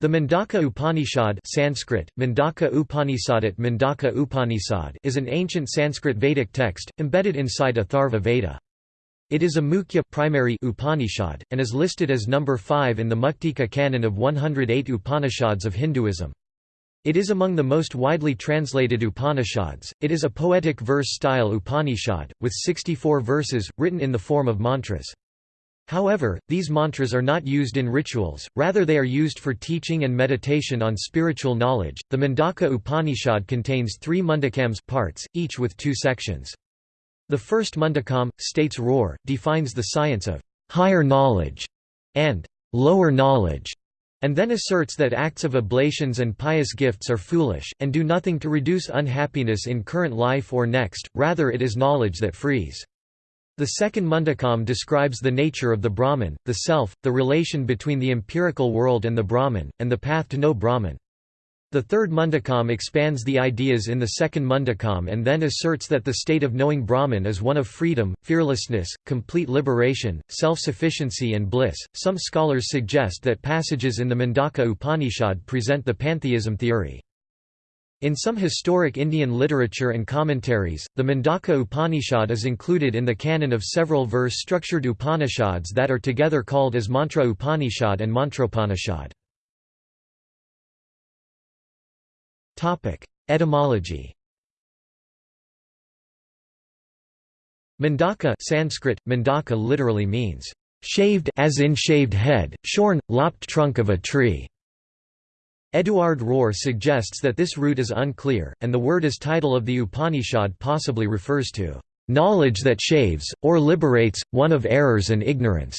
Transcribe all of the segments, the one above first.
The Mundaka Upanishad Sanskrit, Mundaka Upanishadat Mundaka Upanishad is an ancient Sanskrit Vedic text, embedded inside Atharva Veda. It is a Mukhya primary Upanishad, and is listed as number 5 in the Muktika canon of 108 Upanishads of Hinduism. It is among the most widely translated Upanishads. It is a poetic verse style Upanishad, with 64 verses, written in the form of mantras. However, these mantras are not used in rituals, rather they are used for teaching and meditation on spiritual knowledge. The Mundaka Upanishad contains 3 mundakams parts, each with two sections. The first mundakam states Roer, defines the science of higher knowledge and lower knowledge, and then asserts that acts of oblations and pious gifts are foolish, and do nothing to reduce unhappiness in current life or next, rather it is knowledge that frees. The second Mundakam describes the nature of the Brahman, the self, the relation between the empirical world and the Brahman, and the path to know Brahman. The third Mundakam expands the ideas in the second Mundakam and then asserts that the state of knowing Brahman is one of freedom, fearlessness, complete liberation, self-sufficiency and bliss. Some scholars suggest that passages in the Mundaka Upanishad present the pantheism theory. In some historic Indian literature and commentaries, the Mundaka Upanishad is included in the canon of several verse-structured Upanishads that are together called as Mantra Upanishad and Mantropanishad. Etymology Mundaka Sanskrit, Mundaka literally means, "...shaved as in shaved head, shorn, lopped trunk of a tree." Eduard Roer suggests that this root is unclear, and the word as title of the Upanishad possibly refers to knowledge that shaves, or liberates, one of errors and ignorance.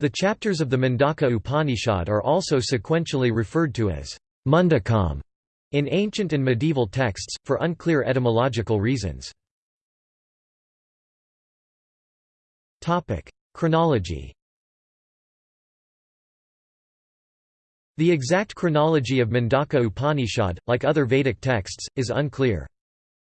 The chapters of the Mundaka Upanishad are also sequentially referred to as Mundakam in ancient and medieval texts, for unclear etymological reasons. Chronology The exact chronology of Mundaka Upanishad, like other Vedic texts, is unclear.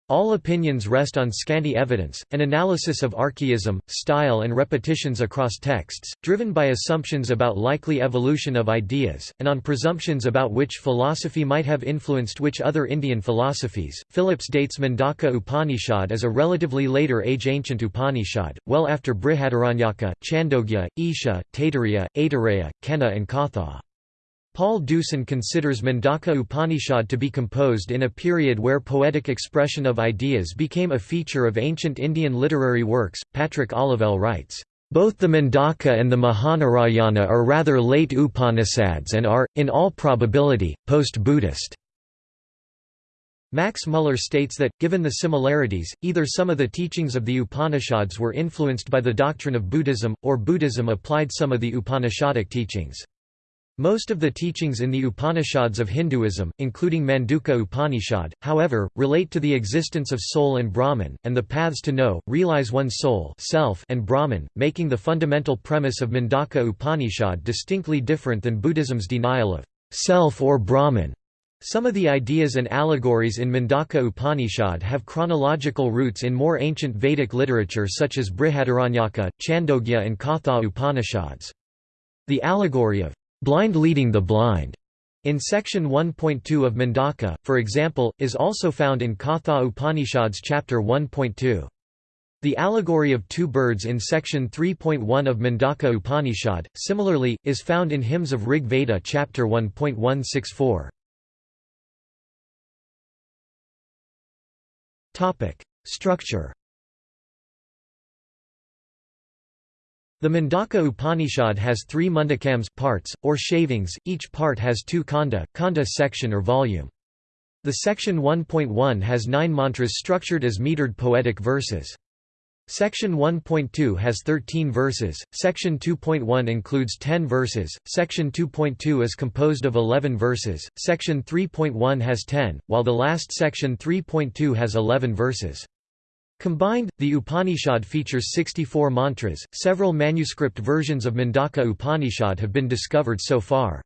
All opinions rest on scanty evidence, an analysis of archaism, style and repetitions across texts, driven by assumptions about likely evolution of ideas, and on presumptions about which philosophy might have influenced which other Indian philosophies. Phillips dates Mundaka Upanishad as a relatively later age ancient Upanishad, well after Brihadaranyaka, Chandogya, Isha, Taittiriya, Aitareya, Kena and Katha. Paul Deussen considers Mundaka Upanishad to be composed in a period where poetic expression of ideas became a feature of ancient Indian literary works. Patrick Olivelle writes, both the Mundaka and the Mahanarayana are rather late Upanishads and are, in all probability, post-Buddhist. Max Muller states that, given the similarities, either some of the teachings of the Upanishads were influenced by the doctrine of Buddhism, or Buddhism applied some of the Upanishadic teachings. Most of the teachings in the Upanishads of Hinduism, including Mundaka Upanishad, however, relate to the existence of soul and Brahman, and the paths to know, realize one's soul self and Brahman, making the fundamental premise of Mundaka Upanishad distinctly different than Buddhism's denial of self or Brahman. Some of the ideas and allegories in Mundaka Upanishad have chronological roots in more ancient Vedic literature such as Brihadaranyaka, Chandogya and Katha Upanishads. The allegory of blind leading the blind in section 1.2 of Mundaka, for example, is also found in Katha Upanishads chapter 1.2. The allegory of two birds in section 3.1 of Mundaka Upanishad, similarly, is found in Hymns of Rig Veda chapter 1.164. Structure The Mundaka Upanishad has three mundakams parts, or shavings, each part has two khanda, khanda section or volume. The section 1.1 has nine mantras structured as metered poetic verses. Section 1.2 has 13 verses, Section 2.1 includes 10 verses, Section 2.2 is composed of 11 verses, Section 3.1 has 10, while the last Section 3.2 has 11 verses. Combined, the Upanishad features 64 mantras. Several manuscript versions of Mundaka Upanishad have been discovered so far.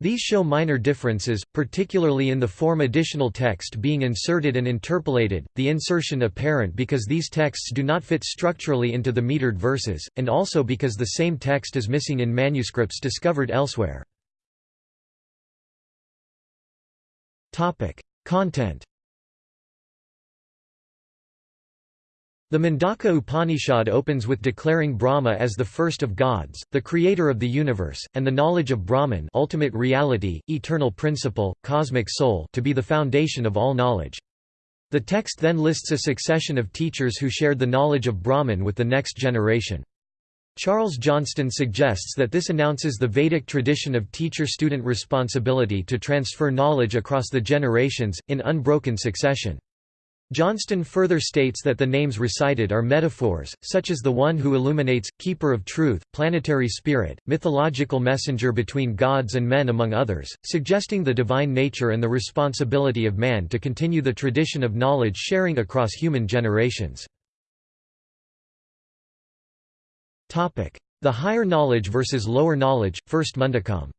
These show minor differences, particularly in the form additional text being inserted and interpolated, the insertion apparent because these texts do not fit structurally into the metered verses, and also because the same text is missing in manuscripts discovered elsewhere. Content The Mundaka Upanishad opens with declaring Brahma as the first of gods, the creator of the universe, and the knowledge of Brahman ultimate reality, eternal principle, cosmic soul to be the foundation of all knowledge. The text then lists a succession of teachers who shared the knowledge of Brahman with the next generation. Charles Johnston suggests that this announces the Vedic tradition of teacher-student responsibility to transfer knowledge across the generations, in unbroken succession. Johnston further states that the names recited are metaphors, such as the one who illuminates, keeper of truth, planetary spirit, mythological messenger between gods and men among others, suggesting the divine nature and the responsibility of man to continue the tradition of knowledge sharing across human generations. The higher knowledge versus lower knowledge, first Mundakam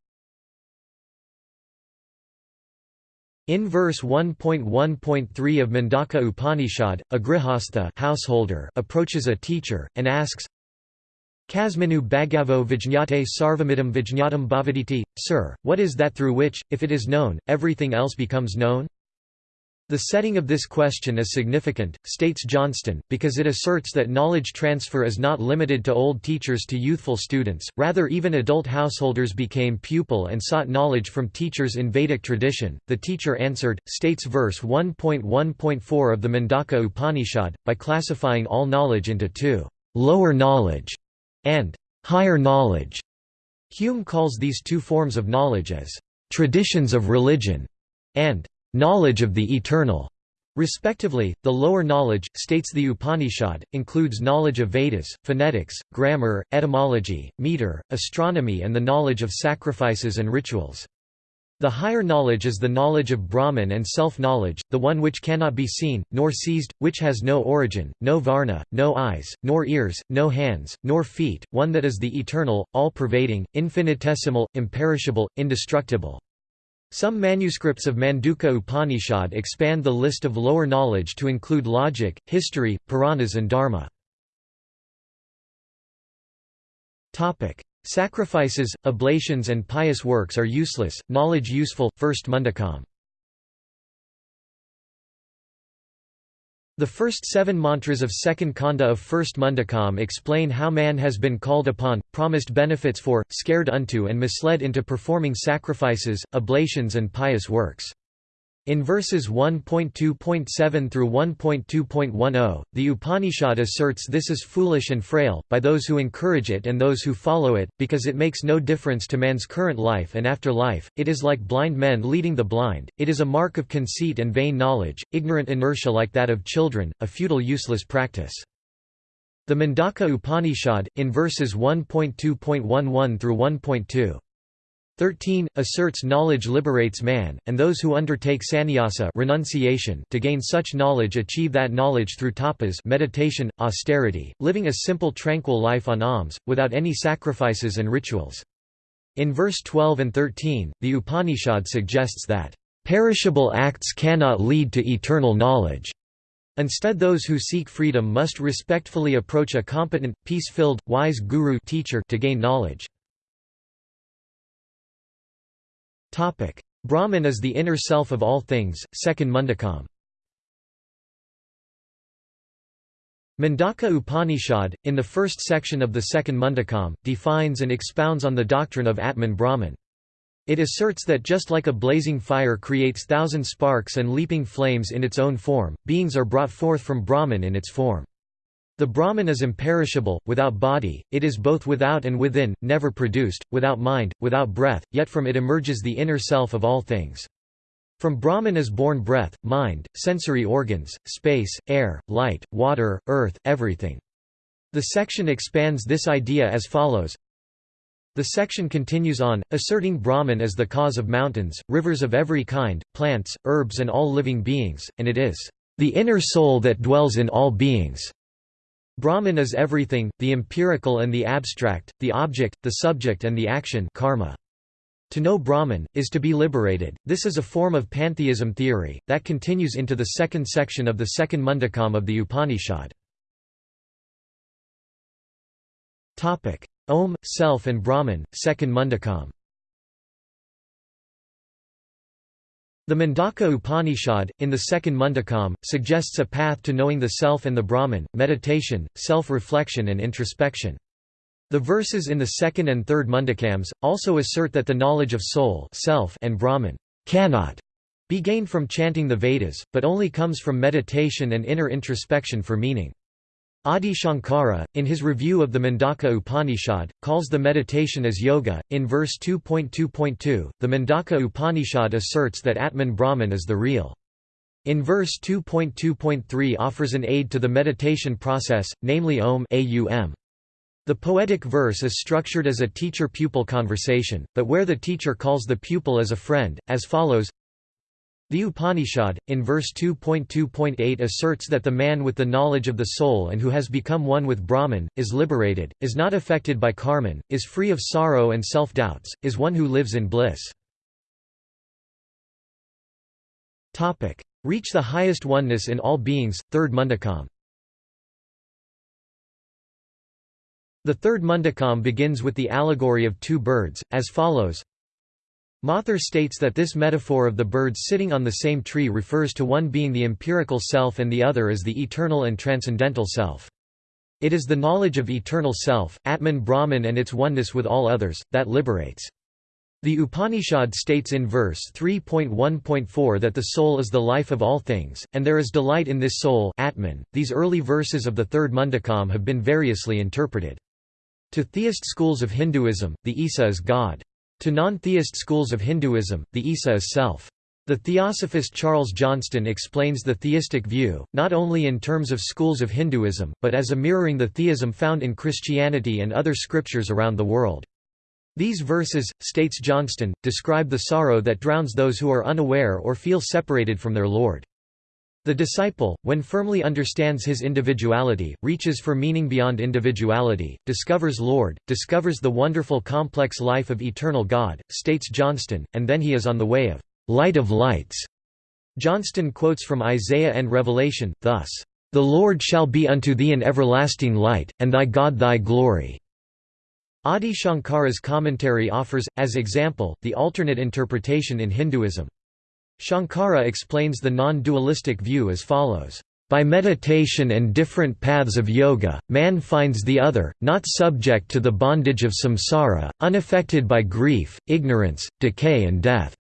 In verse 1.1.3 of Mundaka Upanishad, a grihastha householder approaches a teacher, and asks, Kasminu bhagavo vijñate sarvamidam vijñatam bhavaditi, Sir, what is that through which, if it is known, everything else becomes known? The setting of this question is significant, states Johnston, because it asserts that knowledge transfer is not limited to old teachers to youthful students, rather even adult householders became pupil and sought knowledge from teachers in Vedic tradition. The teacher answered, states verse 1.1.4 of the Mundaka Upanishad, by classifying all knowledge into two, lower knowledge and higher knowledge. Hume calls these two forms of knowledge as traditions of religion and knowledge of the eternal. Respectively, the lower knowledge, states the Upanishad, includes knowledge of Vedas, phonetics, grammar, etymology, meter, astronomy and the knowledge of sacrifices and rituals. The higher knowledge is the knowledge of Brahman and self-knowledge, the one which cannot be seen, nor seized, which has no origin, no varna, no eyes, nor ears, no hands, nor feet, one that is the eternal, all-pervading, infinitesimal, imperishable, indestructible. Some manuscripts of Mundaka Upanishad expand the list of lower knowledge to include logic, history, Puranas and Dharma. Sacrifices, oblations and pious works are useless, knowledge useful, first Mundakam The first seven mantras of second kanda of first Mundakam explain how man has been called upon, promised benefits for, scared unto and misled into performing sacrifices, oblations and pious works. In verses 1.2.7 through 1.2.10, the Upanishad asserts this is foolish and frail, by those who encourage it and those who follow it, because it makes no difference to man's current life and after life, it is like blind men leading the blind, it is a mark of conceit and vain knowledge, ignorant inertia like that of children, a futile useless practice. The Mundaka Upanishad, in verses 1.2.11 through 1.2 13, asserts knowledge liberates man, and those who undertake sannyasa renunciation to gain such knowledge achieve that knowledge through tapas meditation, austerity, living a simple tranquil life on alms, without any sacrifices and rituals. In verse 12 and 13, the Upanishad suggests that, "...perishable acts cannot lead to eternal knowledge." Instead those who seek freedom must respectfully approach a competent, peace-filled, wise guru teacher to gain knowledge. Brahman is the inner self of all things, second Mundakam. Mundaka Upanishad, in the first section of the second Mundakam, defines and expounds on the doctrine of Atman Brahman. It asserts that just like a blazing fire creates thousand sparks and leaping flames in its own form, beings are brought forth from Brahman in its form. The Brahman is imperishable, without body, it is both without and within, never produced, without mind, without breath, yet from it emerges the inner self of all things. From Brahman is born breath, mind, sensory organs, space, air, light, water, earth, everything. The section expands this idea as follows The section continues on, asserting Brahman as the cause of mountains, rivers of every kind, plants, herbs and all living beings, and it is the inner soul that dwells in all beings. Brahman is everything, the empirical and the abstract, the object, the subject and the action karma. To know Brahman, is to be liberated. This is a form of pantheism theory, that continues into the second section of the second Mundakam of the Upanishad. Om, Self and Brahman, second Mundakam The Mundaka Upanishad, in the second Mundakam, suggests a path to knowing the self and the Brahman, meditation, self-reflection and introspection. The verses in the second and third Mundakams, also assert that the knowledge of soul self and Brahman cannot be gained from chanting the Vedas, but only comes from meditation and inner introspection for meaning. Adi Shankara, in his review of the Mundaka Upanishad, calls the meditation as yoga. In verse 2.2.2, the Mundaka Upanishad asserts that Atman Brahman is the real. In verse 2.2.3 offers an aid to the meditation process, namely Om Aum. The poetic verse is structured as a teacher-pupil conversation, but where the teacher calls the pupil as a friend, as follows the Upanishad, in verse 2.2.8 asserts that the man with the knowledge of the soul and who has become one with Brahman, is liberated, is not affected by karman, is free of sorrow and self-doubts, is one who lives in bliss. Reach the highest oneness in all beings, third Mundakam. The third Mundakam begins with the allegory of two birds, as follows Mathur states that this metaphor of the birds sitting on the same tree refers to one being the empirical self and the other as the eternal and transcendental self. It is the knowledge of eternal self, Atman Brahman and its oneness with all others, that liberates. The Upanishad states in verse 3.1.4 that the soul is the life of all things, and there is delight in this soul Atman. .These early verses of the third Mundakam have been variously interpreted. To theist schools of Hinduism, the Isa is God. To non-theist schools of Hinduism, the Isa is self. The theosophist Charles Johnston explains the theistic view, not only in terms of schools of Hinduism, but as a mirroring the theism found in Christianity and other scriptures around the world. These verses, states Johnston, describe the sorrow that drowns those who are unaware or feel separated from their Lord. The disciple, when firmly understands his individuality, reaches for meaning beyond individuality, discovers Lord, discovers the wonderful complex life of eternal God, states Johnston, and then he is on the way of light of lights. Johnston quotes from Isaiah and Revelation, thus, "...the Lord shall be unto thee an everlasting light, and thy God thy glory." Adi Shankara's commentary offers, as example, the alternate interpretation in Hinduism. Shankara explains the non-dualistic view as follows. By meditation and different paths of yoga, man finds the other, not subject to the bondage of samsara, unaffected by grief, ignorance, decay and death.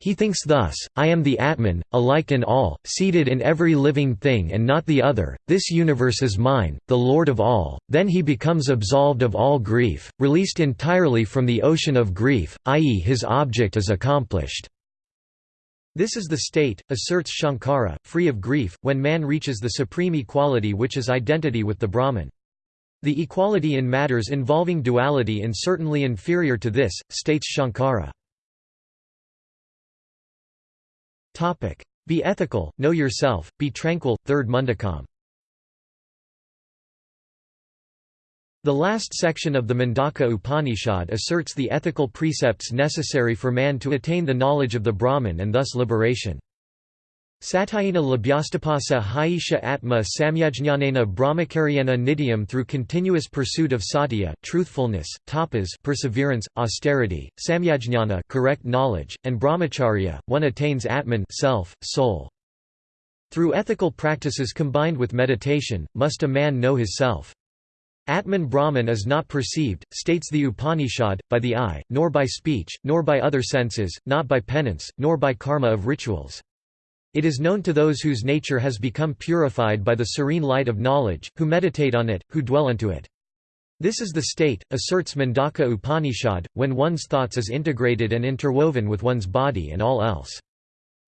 He thinks thus, I am the Atman, alike in all, seated in every living thing and not the other, this universe is mine, the Lord of all, then he becomes absolved of all grief, released entirely from the ocean of grief, i.e. his object is accomplished. This is the state, asserts Shankara, free of grief, when man reaches the supreme equality which is identity with the Brahman. The equality in matters involving duality is certainly inferior to this, states Shankara. Be ethical, know yourself, be tranquil, third Mundakam The last section of the Mundaka Upanishad asserts the ethical precepts necessary for man to attain the knowledge of the Brahman and thus liberation. Satyena labhyastapasa haisha atma samyajnanena brahmakaryena nityam through continuous pursuit of satya truthfulness, tapas perseverance, austerity, samyajnana correct knowledge, and brahmacharya, one attains atman self, soul. Through ethical practices combined with meditation, must a man know his self. Atman Brahman is not perceived, states the Upanishad, by the eye, nor by speech, nor by other senses, not by penance, nor by karma of rituals. It is known to those whose nature has become purified by the serene light of knowledge, who meditate on it, who dwell unto it. This is the state, asserts Mundaka Upanishad, when one's thoughts is integrated and interwoven with one's body and all else.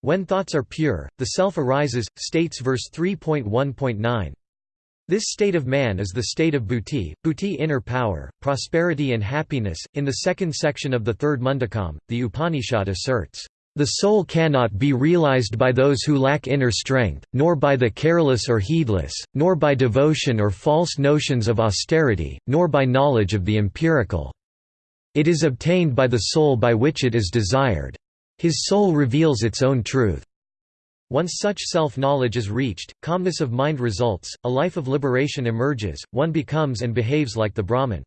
When thoughts are pure, the self arises, states verse 3.1.9. This state of man is the state of buddhi, buddhi inner power, prosperity and happiness. In the second section of the third Mundakam, the Upanishad asserts, "...the soul cannot be realized by those who lack inner strength, nor by the careless or heedless, nor by devotion or false notions of austerity, nor by knowledge of the empirical. It is obtained by the soul by which it is desired. His soul reveals its own truth." Once such self-knowledge is reached, calmness of mind results, a life of liberation emerges, one becomes and behaves like the Brahman.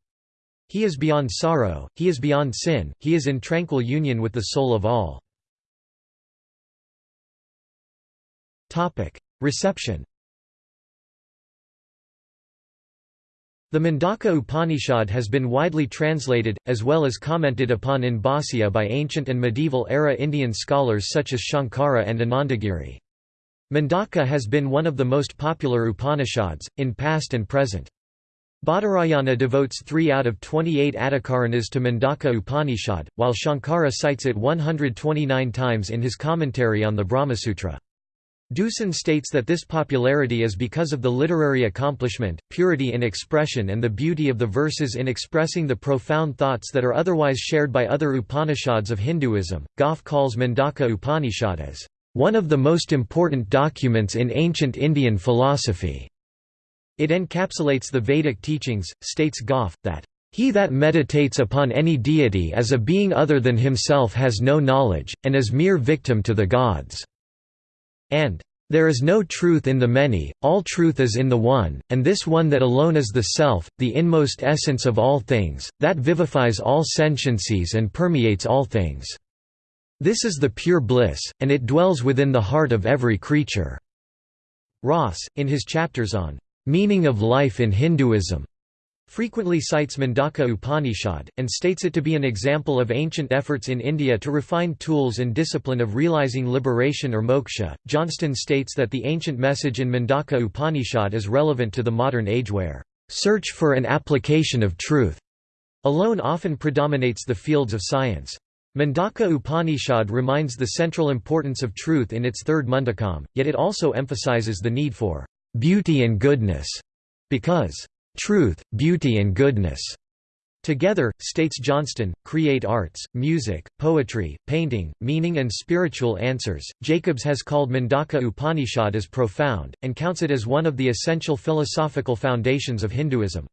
He is beyond sorrow, he is beyond sin, he is in tranquil union with the soul of all. Reception The Mundaka Upanishad has been widely translated, as well as commented upon in Bhāsya by ancient and medieval-era Indian scholars such as Shankara and Anandagiri. Mundaka has been one of the most popular Upanishads, in past and present. Badarayana devotes 3 out of 28 Adhikaranas to Mundaka Upanishad, while Shankara cites it 129 times in his commentary on the Brahmasutra. Deussen states that this popularity is because of the literary accomplishment, purity in expression and the beauty of the verses in expressing the profound thoughts that are otherwise shared by other Upanishads of Hinduism. Gough calls Mundaka Upanishad as one of the most important documents in ancient Indian philosophy. It encapsulates the Vedic teachings, states Gough, that, "...he that meditates upon any deity as a being other than himself has no knowledge, and is mere victim to the gods." And there is no truth in the many, all truth is in the one, and this one that alone is the self, the inmost essence of all things, that vivifies all sentiencies and permeates all things. This is the pure bliss, and it dwells within the heart of every creature." Ross, in his chapters on "'Meaning of Life in Hinduism' frequently cites Mundaka Upanishad, and states it to be an example of ancient efforts in India to refine tools and discipline of realizing liberation or moksha. Johnston states that the ancient message in Mundaka Upanishad is relevant to the modern age where search for an application of truth alone often predominates the fields of science. Mundaka Upanishad reminds the central importance of truth in its third mundakam, yet it also emphasizes the need for beauty and goodness, because truth, beauty and goodness Together, states Johnston, create arts, music, poetry, painting, meaning and spiritual answers. Jacobs has called Mundaka Upanishad as profound, and counts it as one of the essential philosophical foundations of Hinduism.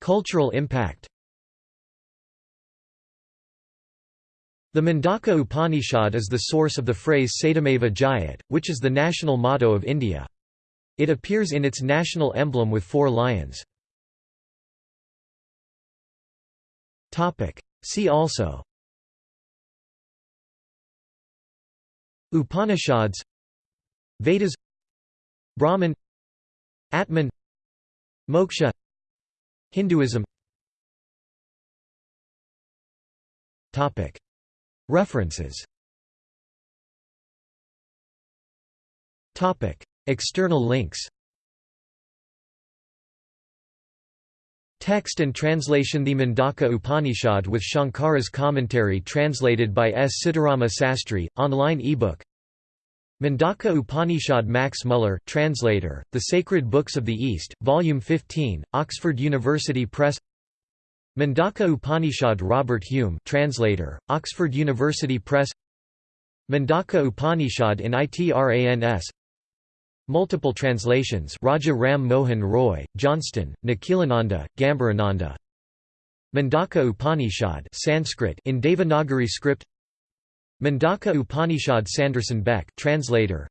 Cultural impact The Mundaka Upanishad is the source of the phrase Satyameva Jayate, which is the national motto of India. It appears in its national emblem with four lions. See also. Upanishads. Vedas. Brahman. Atman. Moksha. Hinduism. References External links. Text and translation The Mundaka Upanishad with Shankara's commentary translated by S. Sitarama Sastry, online ebook. Mundaka Upanishad Max Muller, translator, The Sacred Books of the East, Volume 15, Oxford University Press. Mundaka Upanishad Robert Hume translator, Oxford University Press. Mundaka Upanishad in ITRANS Multiple translations Raja Ram Mohan Roy, Johnston, Nikhilananda, Gambhirananda Mundaka Upanishad Sanskrit in Devanagari script. Mundaka Upanishad Sanderson Beck translator.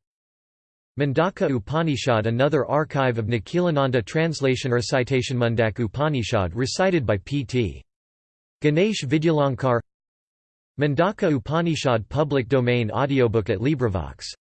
Mundaka Upanishad Another archive of Nikhilananda translation recitation Mundaka Upanishad recited by P.T. Ganesh Vidyalankar. Mundaka Upanishad public domain audiobook at LibriVox